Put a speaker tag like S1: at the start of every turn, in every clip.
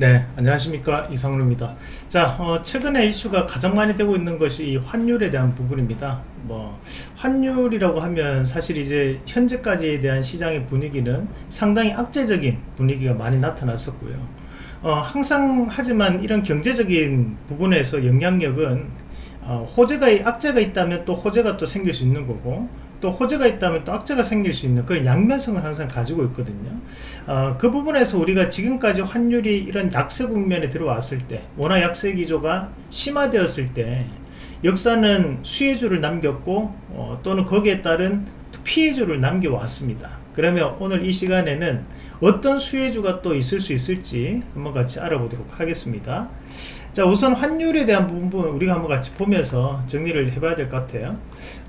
S1: 네 안녕하십니까. 이상루입니다. 자 어, 최근에 이슈가 가장 많이 되고 있는 것이 환율에 대한 부분입니다. 뭐 환율이라고 하면 사실 이제 현재까지에 대한 시장의 분위기는 상당히 악재적인 분위기가 많이 나타났었고요. 어, 항상 하지만 이런 경제적인 부분에서 영향력은 어, 호재가 악재가 있다면 또 호재가 또 생길 수 있는 거고 또 호재가 있다면 또 악재가 생길 수 있는 그런 양면성을 항상 가지고 있거든요. 어, 그 부분에서 우리가 지금까지 환율이 이런 약세 국면에 들어왔을 때 워낙 약세 기조가 심화되었을 때 역사는 수혜주를 남겼고 어, 또는 거기에 따른 피해주를 남겨왔습니다. 그러면 오늘 이 시간에는 어떤 수혜주가 또 있을 수 있을지 한번 같이 알아보도록 하겠습니다 자 우선 환율에 대한 부분 우리가 한번 같이 보면서 정리를 해봐야 될 것 같아요.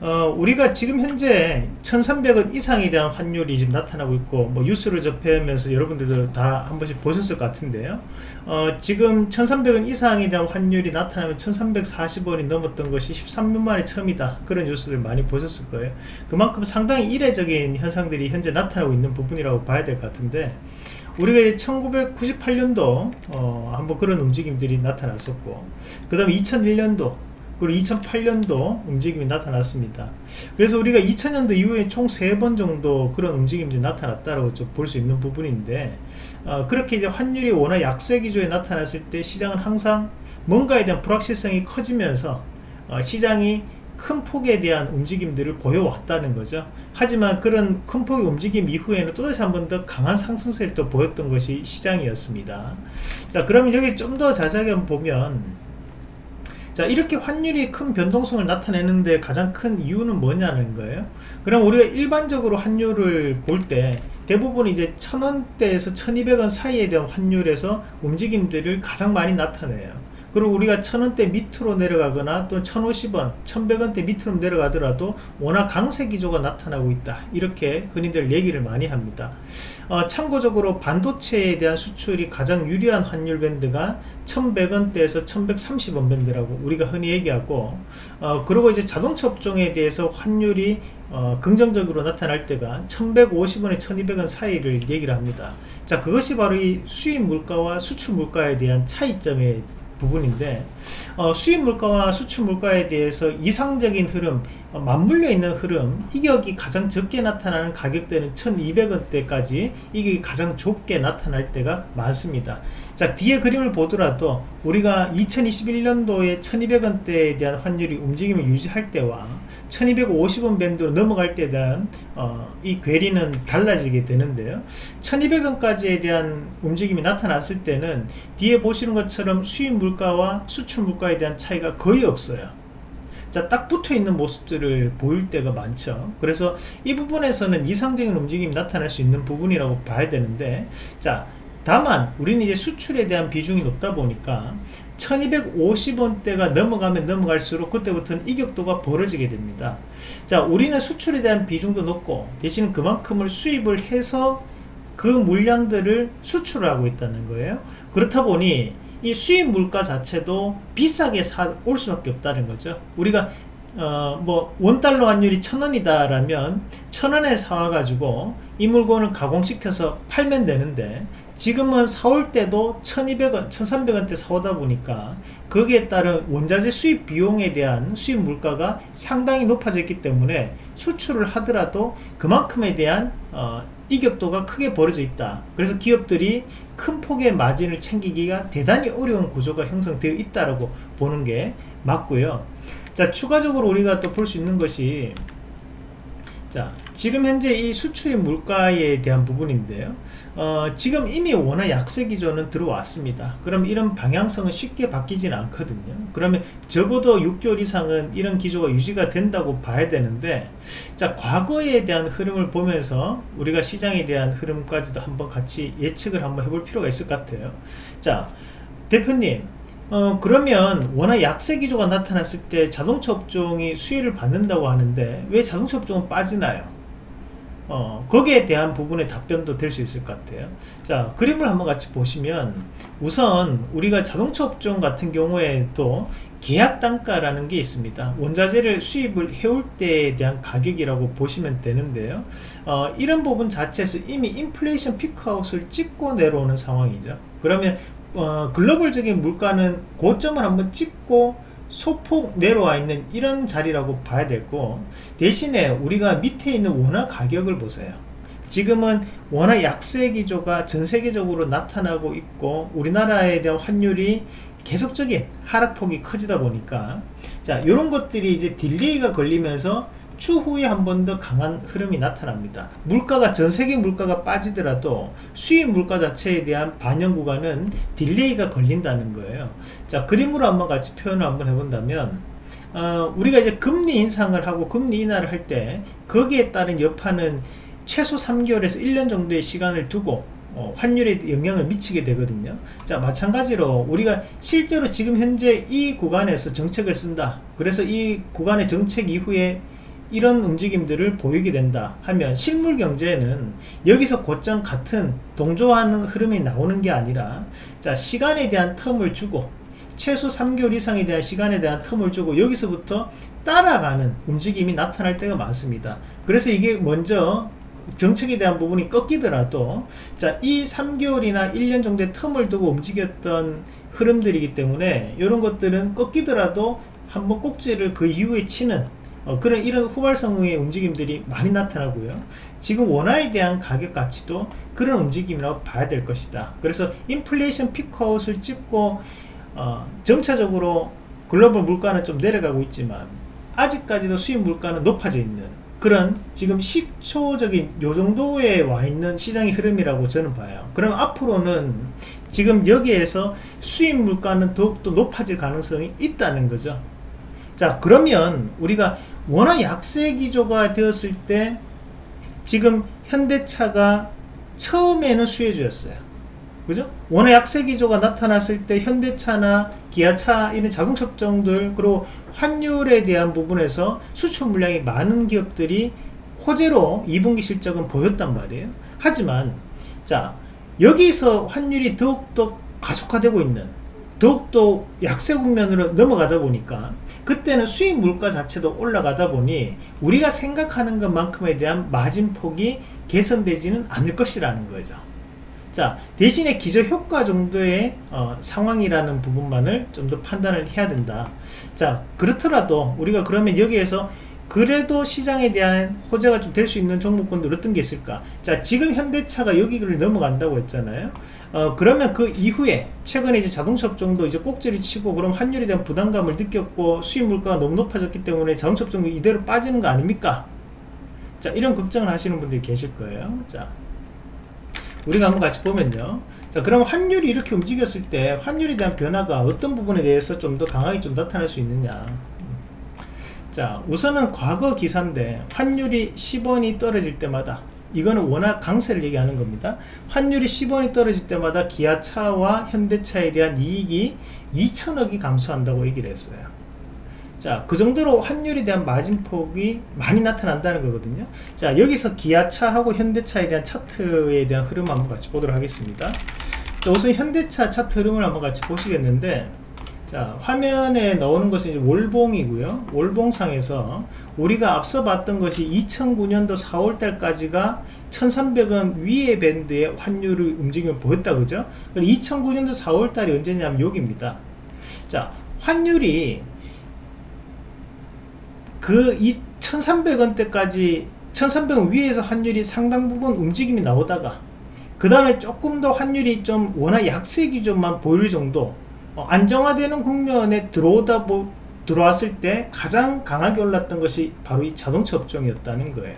S1: 어, 우리가 지금 현재 1300원 이상에 대한 환율이 지금 나타나고 있고 뭐 뉴스를 접하면서 여러분들도 다 한 번씩 보셨을 것 같은데요. 어, 지금 1300원 이상에 대한 환율이 나타나면 1340원이 넘었던 것이 13년 만에 처음이다. 그런 뉴스를 많이 보셨을 거예요. 그만큼 상당히 이례적인 현상들이 현재 나타나고 있는 부분이라고 봐야 될 것 같은데 우리가 1998년도 어, 한번 그런 움직임들이 나타났었고 그 다음에 2001년도 그리고 2008년도 움직임이 나타났습니다. 그래서 우리가 2000년도 이후에 총 3번 정도 그런 움직임들이 나타났다고 볼 수 있는 부분인데 어, 그렇게 이제 환율이 워낙 약세 기조에 나타났을 때 시장은 항상 뭔가에 대한 불확실성이 커지면서 어, 시장이 큰 폭에 대한 움직임들을 보여왔다는 거죠. 하지만 그런 큰 폭의 움직임 이후에는 또다시 한 번 더 강한 상승세를 또 보였던 것이 시장이었습니다. 자 그러면 여기 좀 더 자세하게 보면 자 이렇게 환율이 큰 변동성을 나타내는데 가장 큰 이유는 뭐냐는 거예요. 그럼 우리가 일반적으로 환율을 볼 때 대부분 이제 천원대에서 천이백 원 사이에 대한 환율에서 움직임들을 가장 많이 나타내요 그리고 우리가 천원대 밑으로 내려가거나 또 1050원 1100원대 밑으로 내려가더라도 워낙 강세 기조가 나타나고 있다. 이렇게 흔히들 얘기를 많이 합니다. 어, 참고적으로 반도체에 대한 수출이 가장 유리한 환율 밴드가 1100원대에서 1130원 밴드라고 우리가 흔히 얘기하고 어, 그리고 이제 자동차 업종에 대해서 환율이 어, 긍정적으로 나타날 때가 1150원에 1200원 사이를 얘기를 합니다. 자 그것이 바로 이 수입 물가와 수출 물가에 대한 차이점에 부분인데 어, 수입 물가와 수출 물가에 대해서 이상적인 흐름 어, 맞물려 있는 흐름 이격이 가장 적게 나타나는 가격대는 1200원대까지 이게 가장 좁게 나타날 때가 많습니다. 자 뒤에 그림을 보더라도 우리가 2021년도에 1200원대에 대한 환율이 움직임을 유지할 때와 1250원 밴드로 넘어갈 때에 대한 어, 이 괴리는 달라지게 되는데요 1200원까지에 대한 움직임이 나타났을 때는 뒤에 보시는 것처럼 수입 물가와 수출 물가에 대한 차이가 거의 없어요 자, 딱 붙어 있는 모습들을 보일 때가 많죠. 그래서 이 부분에서는 이상적인 움직임이 나타날 수 있는 부분이라고 봐야 되는데, 자, 다만 우리는 이제 수출에 대한 비중이 높다 보니까 1250원대가 넘어가면 넘어갈수록 그때부터는 이격도가 벌어지게 됩니다. 자 우리는 수출에 대한 비중도 높고 대신 그만큼을 수입을 해서 그 물량들을 수출하고 있다는 거예요. 그렇다 보니 이 수입 물가 자체도 비싸게 사 올 수밖에 없다는 거죠. 우리가 어, 뭐 원달러 환율이 천원이다 라면 천원에 사와가지고 이 물건을 가공시켜서 팔면 되는데 지금은 사올 때도 1200원 1300원대 사오다 보니까 거기에 따른 원자재 수입 비용에 대한 수입 물가가 상당히 높아졌기 때문에 수출을 하더라도 그만큼에 대한 어, 이격도가 크게 벌어져 있다. 그래서 기업들이 큰 폭의 마진을 챙기기가 대단히 어려운 구조가 형성되어 있다고 보는 게 맞고요. 자 추가적으로 우리가 또 볼 수 있는 것이 자 지금 현재 이 수출입 물가에 대한 부분인데요. 어, 지금 이미 워낙 약세 기조는 들어왔습니다. 그럼 이런 방향성은 쉽게 바뀌지는 않거든요. 그러면 적어도 6개월 이상은 이런 기조가 유지가 된다고 봐야 되는데 자 과거에 대한 흐름을 보면서 우리가 시장에 대한 흐름까지도 한번 같이 예측을 한번 해볼 필요가 있을 것 같아요. 자 대표님 어 그러면 워낙 약세 기조가 나타났을 때 자동차 업종이 수혜를 받는다고 하는데 왜 자동차 업종은 빠지나요? 어, 거기에 대한 부분의 답변도 될 수 있을 것 같아요. 자 그림을 한번 같이 보시면 우선 우리가 자동차 업종 같은 경우에도 계약 단가라는 게 있습니다. 원자재를 수입을 해올 때에 대한 가격이라고 보시면 되는데요. 어, 이런 부분 자체에서 이미 인플레이션 피크아웃을 찍고 내려오는 상황이죠. 그러면 어, 글로벌적인 물가는 고점을 한번 찍고 소폭 내려와 있는 이런 자리라고 봐야 되고 대신에 우리가 밑에 있는 원화 가격을 보세요. 지금은 원화 약세 기조가 전 세계적으로 나타나고 있고 우리나라에 대한 환율이 계속적인 하락폭이 커지다 보니까 자 이런 것들이 이제 delay가 걸리면서 추후에 한 번 더 강한 흐름이 나타납니다. 물가가 전 세계 물가가 빠지더라도 수입 물가 자체에 대한 반영 구간은 delay가 걸린다는 거예요. 자 그림으로 한번 같이 표현을 한번 해본다면 어, 우리가 이제 금리 인상을 하고 금리 인하를 할 때 거기에 따른 여파는 최소 3개월에서 1년 정도의 시간을 두고 어, 환율에 영향을 미치게 되거든요 자 마찬가지로 우리가 실제로 지금 현재 이 구간에서 정책을 쓴다 그래서 이 구간의 정책 이후에 이런 움직임들을 보이게 된다 하면 실물 경제에는 여기서 곧장 같은 동조하는 흐름이 나오는 게 아니라 자 시간에 대한 텀을 주고 최소 3개월 이상에 대한 시간에 대한 텀을 주고 여기서부터 따라가는 움직임이 나타날 때가 많습니다. 그래서 이게 먼저 정책에 대한 부분이 꺾이더라도 자이 3개월이나 1년 정도의 텀을 두고 움직였던 흐름들이기 때문에 이런 것들은 꺾이더라도 한번 꼭지를 그 이후에 치는 어, 그런 이런 후발성의 움직임들이 많이 나타나고요. 지금 원화에 대한 가격 가치도 그런 움직임이라고 봐야 될 것이다. 그래서 인플레이션 피크아웃을 찍고 어, 점차적으로 글로벌 물가는 좀 내려가고 있지만 아직까지도 수입 물가는 높아져 있는 그런 지금 식초적인 요 정도에 와 있는 시장의 흐름이라고 저는 봐요. 그럼 앞으로는 지금 여기에서 수입 물가는 더욱더 높아질 가능성이 있다는 거죠. 자 그러면 우리가 워낙 약세 기조가 되었을 때 지금 현대차가 처음에는 수혜주였어요 그죠? 워낙 약세 기조가 나타났을 때 현대차나 기아차 이런 자동차 업종들 그리고 환율에 대한 부분에서 수출 물량이 많은 기업들이 호재로 2분기 실적은 보였단 말이에요 하지만 자 여기서 환율이 더욱더 가속화되고 있는 더욱더 약세 국면으로 넘어가다 보니까 그때는 수입 물가 자체도 올라가다 보니 우리가 생각하는 것만큼에 대한 마진폭이 개선되지는 않을 것이라는 거죠. 자 대신에 기저효과 정도의 어, 상황이라는 부분만을 좀 더 판단을 해야 된다. 자 그렇더라도 우리가 그러면 여기에서 그래도 시장에 대한 호재가 좀 될 수 있는 종목군들 어떤 게 있을까? 자 지금 현대차가 여기를 넘어간다고 했잖아요. 어 그러면 그 이후에 최근에 이제 자동차 업종도 이제 꼭지를 치고 그럼 환율에 대한 부담감을 느꼈고 수입 물가가 너무 높아졌기 때문에 자동차 업종이 이대로 빠지는 거 아닙니까? 자 이런 걱정을 하시는 분들이 계실 거예요. 자 우리가 한번 같이 보면요. 자 그럼 환율이 이렇게 움직였을 때 환율에 대한 변화가 어떤 부분에 대해서 좀 더 강하게 좀 나타날 수 있느냐 자 우선은 과거 기사인데 환율이 10원이 떨어질 때마다 이거는 워낙 강세를 얘기하는 겁니다 환율이 10원이 떨어질 때마다 기아차와 현대차에 대한 이익이 2천억이 감소한다고 얘기를 했어요 자, 그 정도로 환율에 대한 마진폭이 많이 나타난다는 거거든요. 자, 여기서 기아차하고 현대차에 대한 차트에 대한 흐름 한번 같이 보도록 하겠습니다. 자, 우선 현대차 차트 흐름을 한번 같이 보시겠는데, 자, 화면에 나오는 것은 이제 월봉이고요. 월봉상에서 우리가 앞서 봤던 것이 2009년도 4월달까지가 1300원 위의 밴드의 환율의 움직임을 보였다, 그죠? 2009년도 4월달이 언제냐면 여기입니다. 자, 환율이 그 2,300원대까지 1,300원 위에서 환율이 상당 부분 움직임이 나오다가 그 다음에 조금 더 환율이 좀 워낙 약세 기조만 보일 정도 어, 안정화되는 국면에 들어오다 보, 들어왔을 때 가장 강하게 올랐던 것이 바로 이 자동차 업종이었다는 거예요.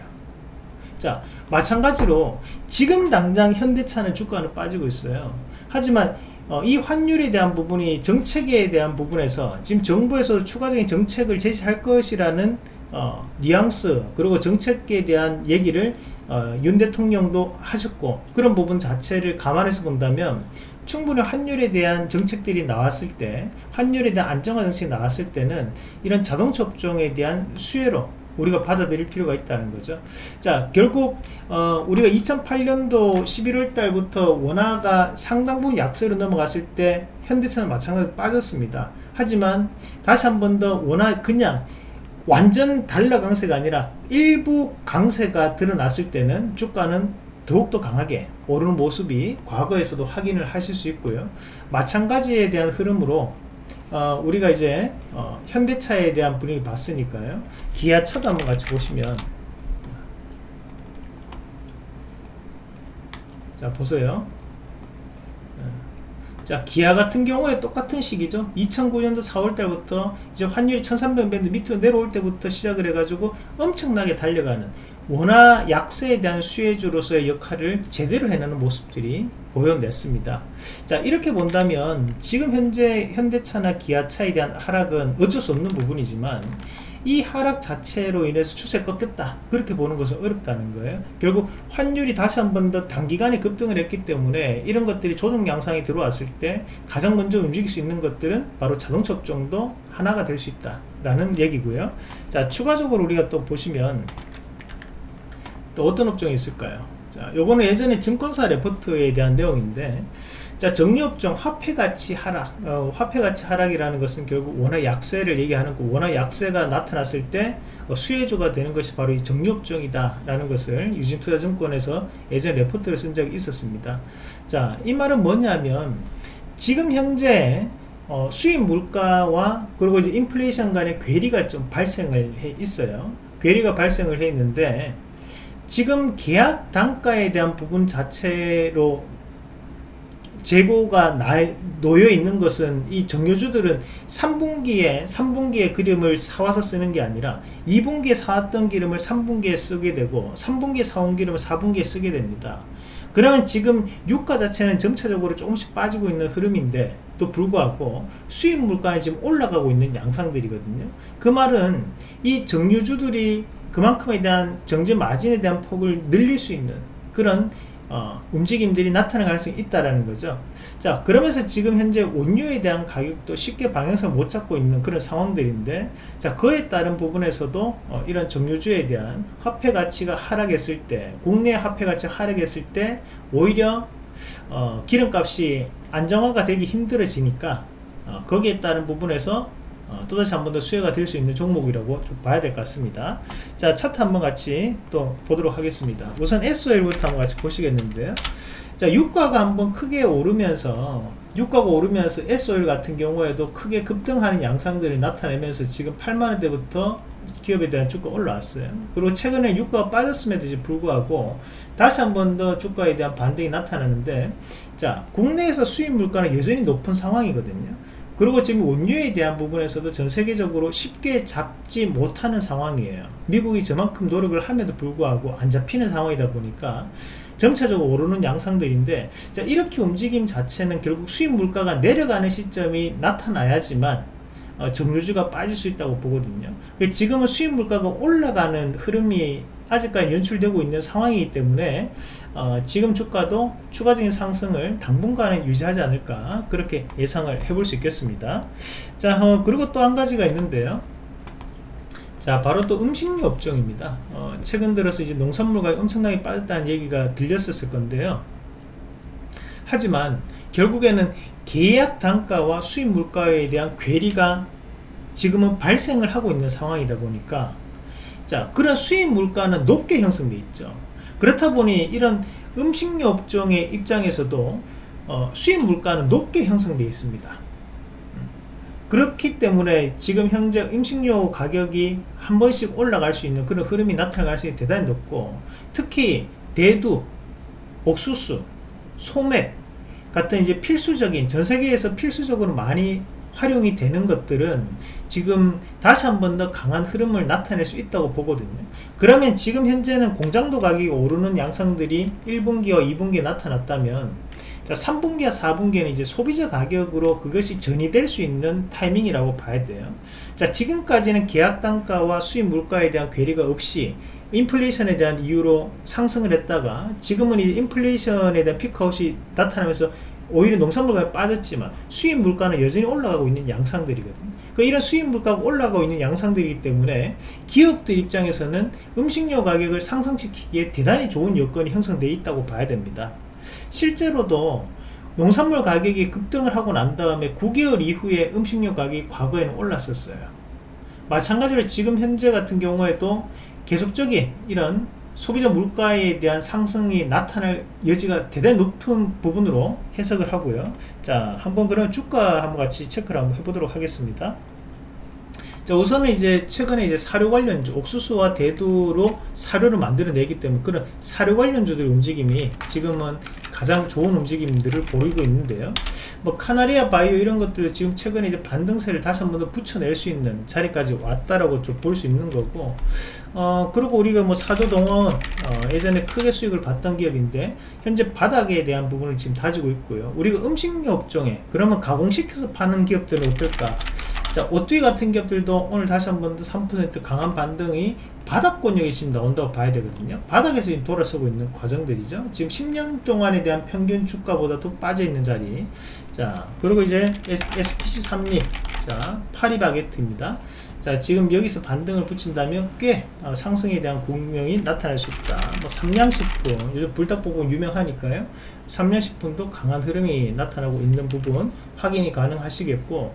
S1: 자 마찬가지로 지금 당장 현대차는 주가는 빠지고 있어요. 하지만 어, 이 환율에 대한 부분이 정책에 대한 부분에서 지금 정부에서 추가적인 정책을 제시할 것이라는 어, 뉘앙스 그리고 정책에 대한 얘기를 어, 윤 대통령도 하셨고 그런 부분 자체를 감안해서 본다면 충분히 환율에 대한 정책들이 나왔을 때 환율에 대한 안정화 정책이 나왔을 때는 이런 자동차 업종에 대한 수혜로 우리가 받아들일 필요가 있다는 거죠. 자 결국 어, 우리가 2008년도 11월 달부터 원화가 상당 부분 약세로 넘어갔을 때 현대차는 마찬가지로 빠졌습니다. 하지만 다시 한 번 더 원화 그냥 완전 달러 강세가 아니라 일부 강세가 드러났을 때는 주가는 더욱더 강하게 오르는 모습이 과거에서도 확인을 하실 수 있고요. 마찬가지에 대한 흐름으로 어, 우리가 이제 어, 현대차에 대한 분위기 봤으니까요. 기아차도 한번 같이 보시면 자 보세요. 자 기아 같은 경우에 똑같은 시기죠 2009년도 4월달부터 이제 환율이 1300밴드 밑으로 내려올 때부터 시작을 해가지고 엄청나게 달려가는 원화 약세에 대한 수혜주로서의 역할을 제대로 해내는 모습들이 보여냈습니다. 자 이렇게 본다면 지금 현재 현대차나 기아차에 대한 하락은 어쩔 수 없는 부분이지만 이 하락 자체로 인해서 추세 꺾였다. 그렇게 보는 것은 어렵다는 거예요. 결국 환율이 다시 한 번 더 단기간에 급등을 했기 때문에 이런 것들이 조정 양상이 들어왔을 때 가장 먼저 움직일 수 있는 것들은 바로 자동차 업종도 하나가 될 수 있다 라는 얘기고요. 자 추가적으로 우리가 또 보시면 또 어떤 업종이 있을까요? 자 요거는 예전에 증권사 레포트에 대한 내용인데 자 정리업종 화폐 가치 하락 어, 화폐 가치 하락이라는 것은 결국 원화 약세를 얘기하는 거 원화 약세가 나타났을 때 어, 수혜주가 되는 것이 바로 이 정리업종이다 라는 것을 유진투자증권에서 예전 레포트를 쓴 적이 있었습니다. 자 이 말은 뭐냐면 지금 현재 어, 수입 물가와 그리고 이제 인플레이션 간의 괴리가 좀 발생을 해 있어요. 괴리가 발생을 해 있는데 지금 계약 단가에 대한 부분 자체로 재고가 나, 놓여 있는 것은 이 정유주들은 3분기에 3분기에 그림을 사와서 쓰는 게 아니라 2분기에 사왔던 기름을 3분기에 쓰게 되고 3분기에 사온 기름을 4분기에 쓰게 됩니다. 그러면 지금 유가 자체는 점차적으로 조금씩 빠지고 있는 흐름인데 또 불구하고 수입 물가는 지금 올라가고 있는 양상들이거든요. 그 말은 이 정유주들이 그만큼에 대한 정제 마진에 대한 폭을 늘릴 수 있는 그런 어, 움직임들이 나타날 가능성이 있다라는 거죠. 자, 그러면서 지금 현재 원유에 대한 가격도 쉽게 방향성을 못 잡고 있는 그런 상황들인데, 자, 그에 따른 부분에서도 어, 이런 정유주에 대한 화폐 가치가 하락했을 때, 국내 화폐 가치가 하락했을 때, 오히려 어, 기름값이 안정화가 되기 힘들어지니까 어, 거기에 따른 부분에서 어, 또다시 한 번 더 수혜가 될 수 있는 종목이라고 좀 봐야 될 것 같습니다. 자 차트 한번 같이 또 보도록 하겠습니다. 우선 SOL부터 한번 같이 보시겠는데요. 자 유가가 한번 크게 오르면서 유가가 오르면서 SOL 같은 경우에도 크게 급등하는 양상들을 나타내면서 지금 8만원대부터 기업에 대한 주가 올라왔어요. 그리고 최근에 유가가 빠졌음에도 불구하고 다시 한 번 더 주가에 대한 반등이 나타나는데 자 국내에서 수입 물가는 여전히 높은 상황이거든요 그리고 지금 원유에 대한 부분에서도 전 세계적으로 쉽게 잡지 못하는 상황이에요. 미국이 저만큼 노력을 함에도 불구하고 안 잡히는 상황이다 보니까 점차적으로 오르는 양상들인데 자 이렇게 움직임 자체는 결국 수입 물가가 내려가는 시점이 나타나야지만 어, 정유주가 빠질 수 있다고 보거든요. 지금은 수입 물가가 올라가는 흐름이 아직까지 연출되고 있는 상황이기 때문에 어, 지금 주가도 추가적인 상승을 당분간은 유지하지 않을까 그렇게 예상을 해볼 수 있겠습니다. 자 어, 그리고 또 한 가지가 있는데요. 자 바로 또 음식료 업종입니다. 어, 최근 들어서 이제 농산물 가격이 엄청나게 빠졌다는 얘기가 들렸었을 건데요. 하지만 결국에는 계약 단가와 수입 물가에 대한 괴리가 지금은 발생을 하고 있는 상황이다 보니까 자 그런 수입 물가는 높게 형성돼 있죠. 그렇다 보니 이런 음식료 업종의 입장에서도 어, 수입 물가는 높게 형성되어 있습니다. 그렇기 때문에 지금 현재 음식료 가격이 한 번씩 올라갈 수 있는 그런 흐름이 나타날 가능성이 대단히 높고 특히 대두, 옥수수, 소맥 같은 이제 필수적인 전 세계에서 필수적으로 많이 활용이 되는 것들은 지금 다시 한 번 더 강한 흐름을 나타낼 수 있다고 보거든요. 그러면 지금 현재는 공장도 가격이 오르는 양상들이 1분기와 2분기에 나타났다면 자 3분기와 4분기에는 이제 소비자 가격으로 그것이 전이될 수 있는 타이밍이라고 봐야 돼요. 자 지금까지는 계약 단가와 수입 물가에 대한 괴리가 없이 인플레이션에 대한 이유로 상승을 했다가 지금은 이 인플레이션에 대한 피크아웃이 나타나면서 오히려 농산물 가격이 빠졌지만 수입 물가는 여전히 올라가고 있는 양상들이거든요. 그 이런 수입 물가가 올라가고 있는 양상들이기 때문에 기업들 입장에서는 음식료 가격을 상승시키기에 대단히 좋은 여건이 형성되어 있다고 봐야 됩니다. 실제로도 농산물 가격이 급등을 하고 난 다음에 9개월 이후에 음식료 가격이 과거에는 올랐었어요. 마찬가지로 지금 현재 같은 경우에도 계속적인 이런 소비자 물가에 대한 상승이 나타날 여지가 대단히 높은 부분으로 해석을 하고요. 자, 한번 그럼 주가 한번 같이 체크를 한번 해보도록 하겠습니다. 자, 우선은 이제 최근에 이제 사료 관련주, 옥수수와 대두로 사료를 만들어내기 때문에 그런 사료 관련주들의 움직임이 지금은 가장 좋은 움직임들을 보이고 있는데요. 뭐 카나리아 바이오 이런 것들 지금 최근에 이제 반등세를 다시 한 번 더 붙여낼 수 있는 자리까지 왔다라고 좀 볼 수 있는 거고 어 그리고 우리가 뭐 사조동원 어, 예전에 크게 수익을 봤던 기업인데 현재 바닥에 대한 부분을 지금 다지고 있고요. 우리가 음식료 업종에 그러면 가공시켜서 파는 기업들은 어떨까? 자 오뚜기 같은 기업들도 오늘 다시 한 번 더 3% 강한 반등이 바닥권역이 지금 나온다고 봐야 되거든요. 바닥에서 지금 돌아서고 있는 과정들이죠. 지금 10년 동안에 대한 평균 주가보다도 빠져 있는 자리 자 그리고 이제 SPC 3립 자 파리바게트입니다 자 지금 여기서 반등을 붙인다면 꽤 어, 상승에 대한 공명이 나타날 수 있다. 뭐 삼양식품 불닭볶음 유명하니까요. 삼양식품도 강한 흐름이 나타나고 있는 부분 확인이 가능하시겠고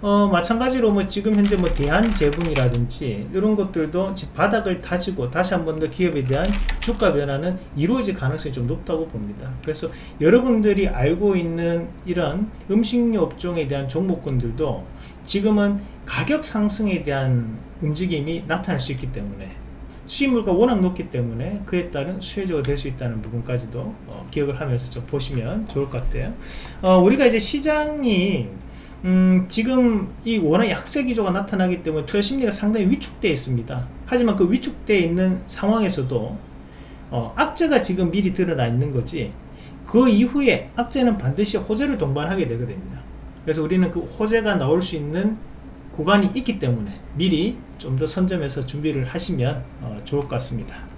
S1: 어, 마찬가지로 뭐 지금 현재 뭐 대한제분이라든지 이런 것들도 바닥을 다지고 다시 한 번 더 기업에 대한 주가 변화는 이루어질 가능성이 좀 높다고 봅니다. 그래서 여러분들이 알고 있는 이런 음식료 업종에 대한 종목군들도 지금은 가격 상승에 대한 움직임이 나타날 수 있기 때문에 수입물가 워낙 높기 때문에 그에 따른 수혜주가 될 수 있다는 부분까지도 어, 기억을 하면서 좀 보시면 좋을 것 같아요. 어, 우리가 이제 시장이 음, 지금 이 워낙 약세 기조가 나타나기 때문에 투자 심리가 상당히 위축되어 있습니다. 하지만 그 위축되어 있는 상황에서도 어, 악재가 지금 미리 드러나 있는 거지 그 이후에 악재는 반드시 호재를 동반하게 되거든요. 그래서 우리는 그 호재가 나올 수 있는 구간이 있기 때문에 미리 좀 더 선점해서 준비를 하시면 어, 좋을 것 같습니다